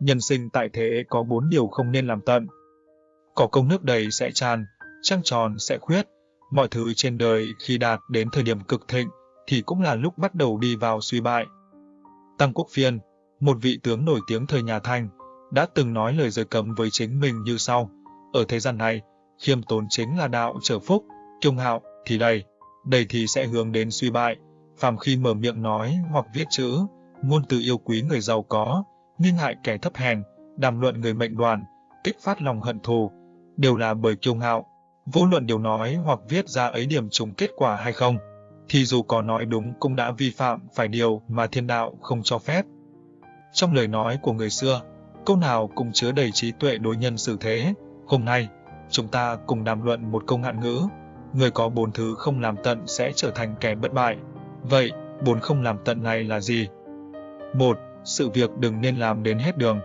nhân sinh tại thế có bốn điều không nên làm tận. Có công nước đầy sẽ tràn, trăng tròn sẽ khuyết, mọi thứ trên đời khi đạt đến thời điểm cực thịnh thì cũng là lúc bắt đầu đi vào suy bại. Tăng Quốc Phiên, một vị tướng nổi tiếng thời nhà Thanh, đã từng nói lời giới cấm với chính mình như sau. Ở thế gian này, khiêm tốn chính là đạo trở phúc, kiêu ngạo thì đầy, đầy thì sẽ hướng đến suy bại. Phàm khi mở miệng nói hoặc viết chữ, ngôn từ yêu quý người giàu có, nghi hại kẻ thấp hèn, đàm luận người mệnh đoàn, kích phát lòng hận thù, đều là bởi kiêu ngạo. Vô luận điều nói hoặc viết ra ấy điểm trùng kết quả hay không, thì dù có nói đúng cũng đã vi phạm phải điều mà thiên đạo không cho phép. Trong lời nói của người xưa, câu nào cũng chứa đầy trí tuệ đối nhân xử thế. Hôm nay, chúng ta cùng đàm luận một câu ngạn ngữ, người có bốn thứ không làm tận sẽ trở thành kẻ bất bại. Vậy, bốn không làm tận này là gì? Một, sự việc đừng nên làm đến hết đường.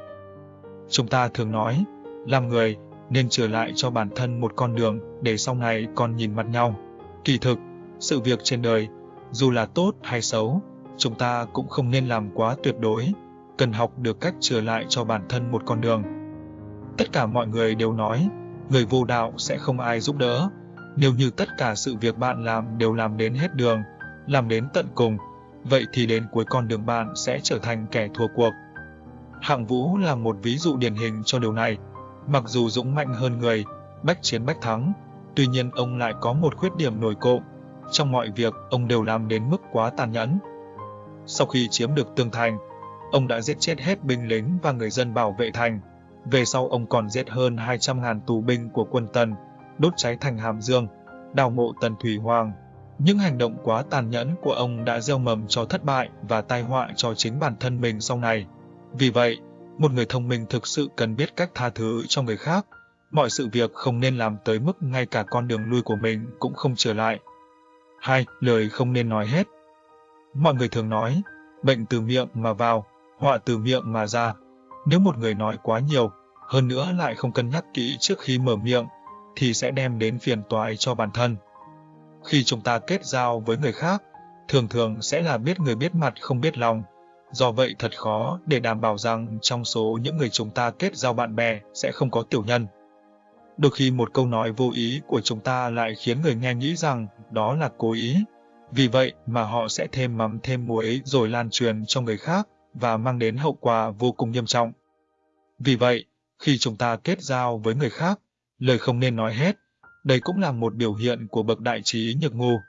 Chúng ta thường nói, làm người nên trở lại cho bản thân một con đường để sau này còn nhìn mặt nhau. Kỳ thực, sự việc trên đời, dù là tốt hay xấu, chúng ta cũng không nên làm quá tuyệt đối, cần học được cách trở lại cho bản thân một con đường. Tất cả mọi người đều nói, người vô đạo sẽ không ai giúp đỡ. Nếu như tất cả sự việc bạn làm đều làm đến hết đường, làm đến tận cùng, vậy thì đến cuối con đường bạn sẽ trở thành kẻ thua cuộc. Hạng Vũ là một ví dụ điển hình cho điều này. Mặc dù dũng mạnh hơn người, bách chiến bách thắng, tuy nhiên ông lại có một khuyết điểm nổi cộm. Trong mọi việc, ông đều làm đến mức quá tàn nhẫn. Sau khi chiếm được tường thành, ông đã giết chết hết binh lính và người dân bảo vệ thành. Về sau ông còn giết hơn 200.000 tù binh của quân Tần, đốt cháy thành Hàm Dương, đào mộ Tần Thủy Hoàng. Những hành động quá tàn nhẫn của ông đã gieo mầm cho thất bại và tai họa cho chính bản thân mình sau này. Vì vậy, một người thông minh thực sự cần biết cách tha thứ cho người khác. Mọi sự việc không nên làm tới mức ngay cả con đường lui của mình cũng không trở lại. Hai, Lời không nên nói hết Mọi người thường nói, bệnh từ miệng mà vào, họa từ miệng mà ra. Nếu một người nói quá nhiều, hơn nữa lại không cân nhắc kỹ trước khi mở miệng, thì sẽ đem đến phiền toái cho bản thân. Khi chúng ta kết giao với người khác, thường thường sẽ là biết người biết mặt không biết lòng. Do vậy thật khó để đảm bảo rằng trong số những người chúng ta kết giao bạn bè sẽ không có tiểu nhân. Đôi khi một câu nói vô ý của chúng ta lại khiến người nghe nghĩ rằng đó là cố ý. Vì vậy mà họ sẽ thêm mắm thêm muối rồi lan truyền cho người khác và mang đến hậu quả vô cùng nghiêm trọng. Vì vậy, khi chúng ta kết giao với người khác, lời không nên nói hết. Đây cũng là một biểu hiện của bậc đại trí nhược ngu.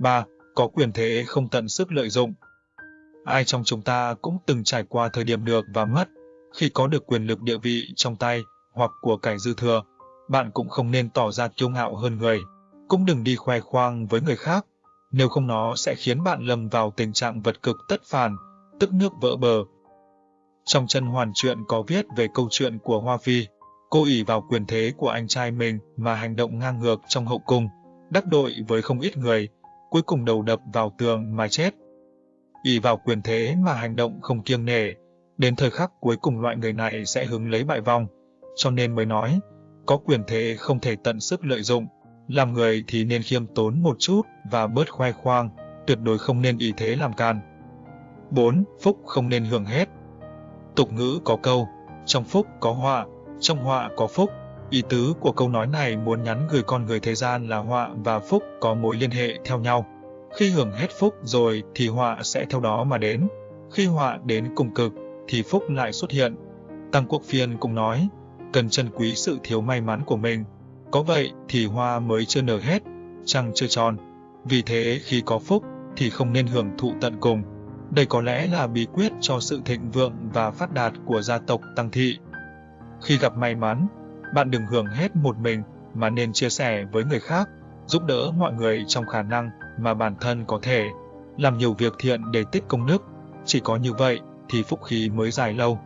3. Có quyền thế không tận sức lợi dụng. Ai trong chúng ta cũng từng trải qua thời điểm được và mất. Khi có được quyền lực địa vị trong tay hoặc của cải dư thừa, bạn cũng không nên tỏ ra kiêu ngạo hơn người. Cũng đừng đi khoe khoang với người khác, nếu không nó sẽ khiến bạn lầm vào tình trạng vật cực tất phản, tức nước vỡ bờ. Trong chân hoàn truyện có viết về câu chuyện của Hoa Phi, cô ỷ vào quyền thế của anh trai mình mà hành động ngang ngược trong hậu cung, đắc đội với không ít người, cuối cùng đầu đập vào tường mà chết. ỷ vào quyền thế mà hành động không kiêng nể, đến thời khắc cuối cùng loại người này sẽ hứng lấy bại vong, cho nên mới nói, có quyền thế không thể tận sức lợi dụng, làm người thì nên khiêm tốn một chút và bớt khoe khoang, tuyệt đối không nên ý thế làm can. 4. Phúc không nên hưởng hết. Tục ngữ có câu, trong phúc có họa, trong họa có phúc. Ý tứ của câu nói này muốn nhắn gửi con người thế gian là họa và phúc có mối liên hệ theo nhau. Khi hưởng hết phúc rồi thì họa sẽ theo đó mà đến. Khi họa đến cùng cực thì phúc lại xuất hiện. Tăng Quốc Phiên cũng nói, cần trân quý sự thiếu may mắn của mình. Có vậy thì hoa mới chưa nở hết, trăng chưa tròn. Vì thế khi có phúc thì không nên hưởng thụ tận cùng. Đây có lẽ là bí quyết cho sự thịnh vượng và phát đạt của gia tộc Tăng Thị. Khi gặp may mắn, bạn đừng hưởng hết một mình mà nên chia sẻ với người khác, giúp đỡ mọi người trong khả năng mà bản thân có thể. Làm nhiều việc thiện để tích công đức, chỉ có như vậy thì phúc khí mới dài lâu.